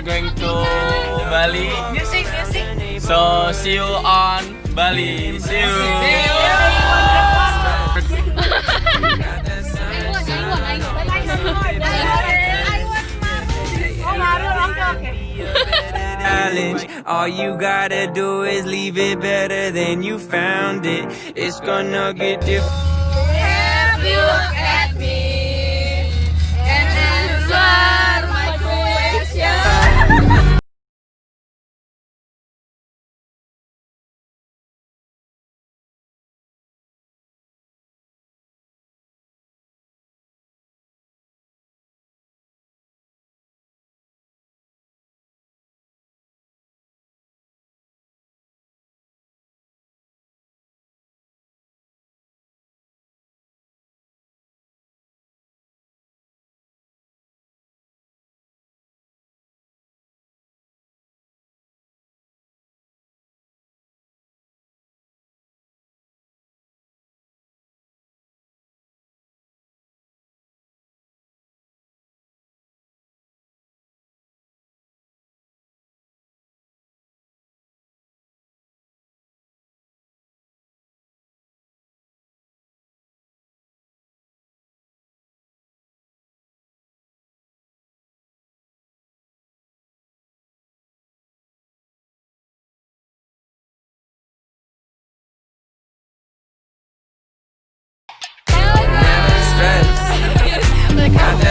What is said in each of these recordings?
are going to Bali. Music, music. So see you on Bali. See you. challenge. All you gotta do is leave it better than you found it. It's gonna get different. Have you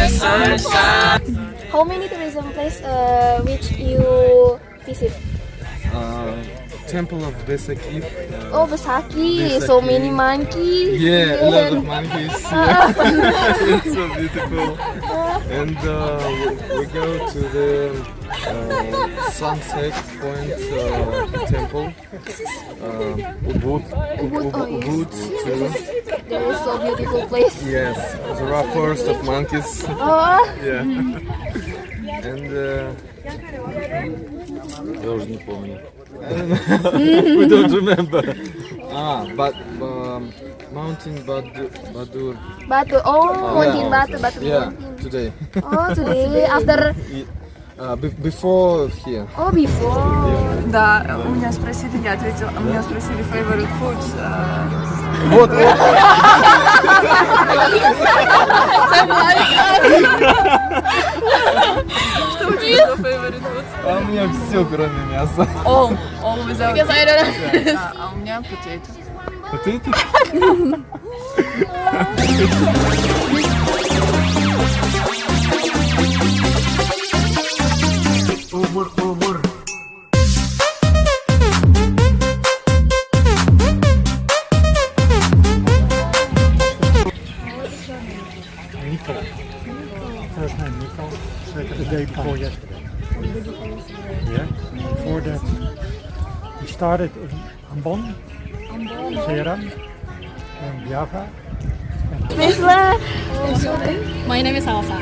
sunshine. How many tourism place uh, which you visit? Uh, Temple of Besakih. Uh, Oh, Besakih. So many monkeys. yeah, a lot of monkeys. it's so beautiful. And uh, we, we go to the uh, Sunset Point uh, Temple. Uh, Ubud, Ubud, oh, yes. Ubud too. So beautiful place. Yes, there are forest of monkeys. Oh, Yeah. And uh, я уже не помню. we don't remember. Ah, but um, Mountain Badu, Badur. Batu. Oh, Mountain yeah. Batu, Batu Yeah, Mountain. today. Oh, today after. Uh, be- before here. Oh, before. Да, у меня спросили, я ответила, у меня спросили favorite food. э, Вот, вот. Что у тебя за favorite food? А у меня все, кроме мяса. All, all without. Because I don't know. А у меня potato. Вот day before yesterday. Yeah. Before that, we started in Ambon, Ceram, and Java. My name is Alsa.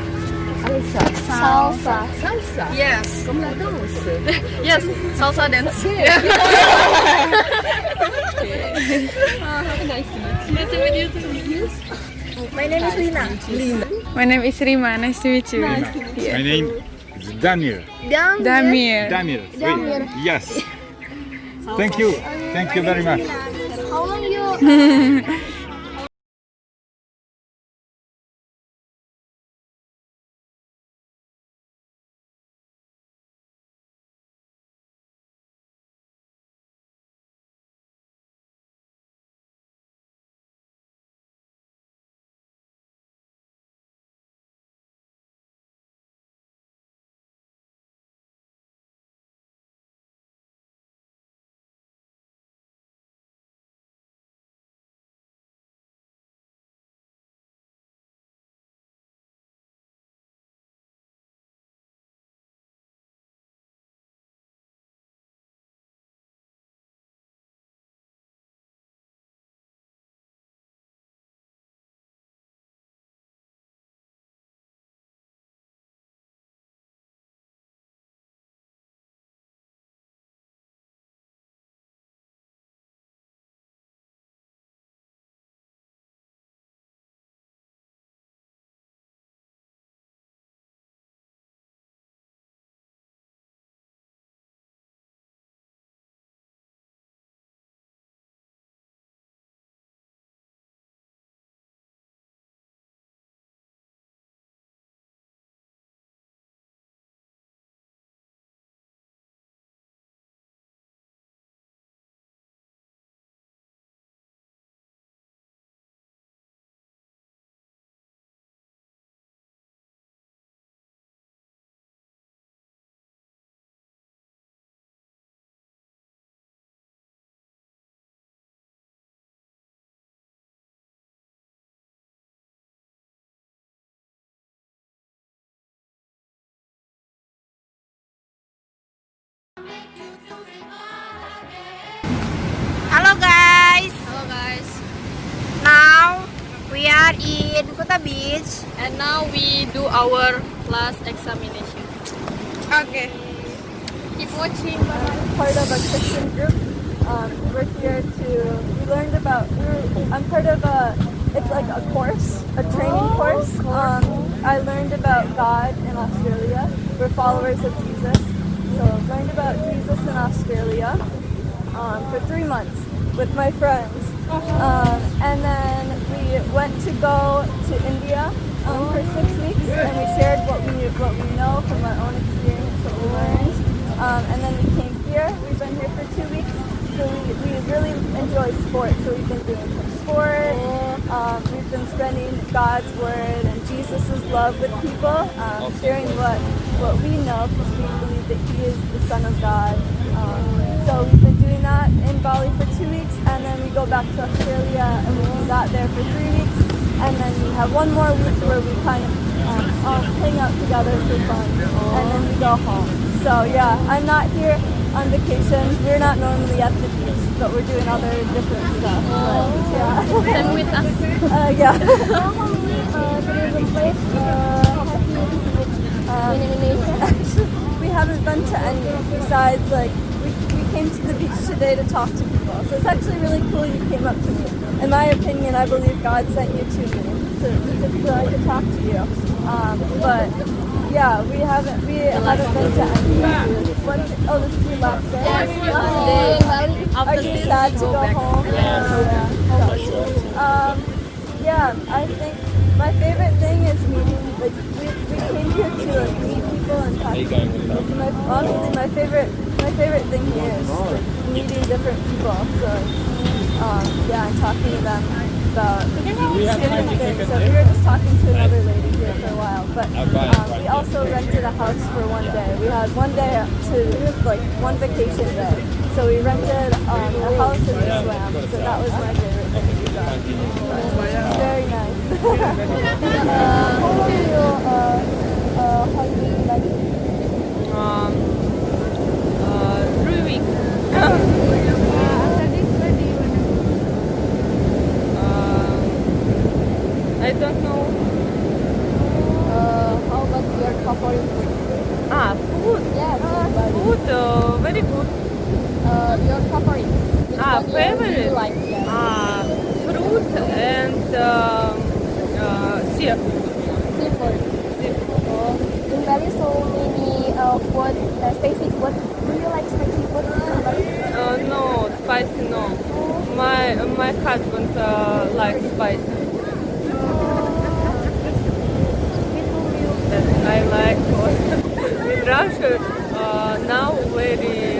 Salsa. Salsa. Salsa. Yes. Yes, salsa dance. Uh, nice to meet you. Nice to meet you. My name is Lina. Lina. My name is Rima, nice to meet you. Nice to meet you. My name is Damir. Dam. Damir. Damir. Damir. Wait, Yes. Thank you. Thank you very much. How long you Hello guys. Hello guys. Now we are in Kuta Beach and now we do our class examination. Okay. Keep watching. I'm part of a Christian group. Um, we're here to we learned about. I'm part of a. It's like a course, a training oh, course. Um, I learned about God in Australia. We're followers of Jesus. Australia um, for three months with my friends, um, and then we went to go to India um, for six weeks, and we shared what we what we know from our own experience, what we learned. Um, and then we came here. We've been here for two weeks. So we, we really enjoy sport. So we've been doing some sport. Um, we've been spending God's word and Jesus' love with people, um, sharing what, what we know because we believe that He is the Son of God. Um, so we've been doing that in Bali for two weeks, and then we go back to Australia and we do that there for three weeks, and then we have one more week where we kind of um, all hang out together for fun, and then we go home. So yeah, I'm not here on vacation. We're not normally at the beach, but we're doing other different stuff. But, yeah. Come with us. Uh, yeah. uh, place uh, have you visited Um, in Indonesia? Actually, we haven't been to any besides like came to the beach today to talk to people. So it's actually really cool you came up to me. In my opinion, I believe God sent you to me to, like, to talk to you. Um, but yeah, we haven't we haven't been to any. What, oh, this is your last day. Last day. Are you sad to go home? Yeah. Um, yeah, I think my favorite thing is meeting. Like we, we came here to like meet people and talk. to people. My, honestly, my favorite my favorite thing here is like, meeting different people. So um, yeah, and talking to them about different things. So we were just talking to another lady here for a while, but um, we also rented a house for one day. We had one day to like one vacation day. So we rented um, a house in the swam. So that was my favorite thing to do. Very nice. uh, how long you uh, uh, holiday like? Um, uh, three weeks. after this, where do you want to Um, I don't know. Uh, how about your favorite food? Ah, food. Yes, Food, uh, very good. uh, your favorite. Which Ah, favorite? Like, yes. Ah, fruit and um, uh, syrup. Seafood. Oh, in Bali, so many uh, food, uh, spicy What Do you like spicy food? Uh, no, spicy no. My my husband uh, likes spicy. That I like. In Russia uh, now very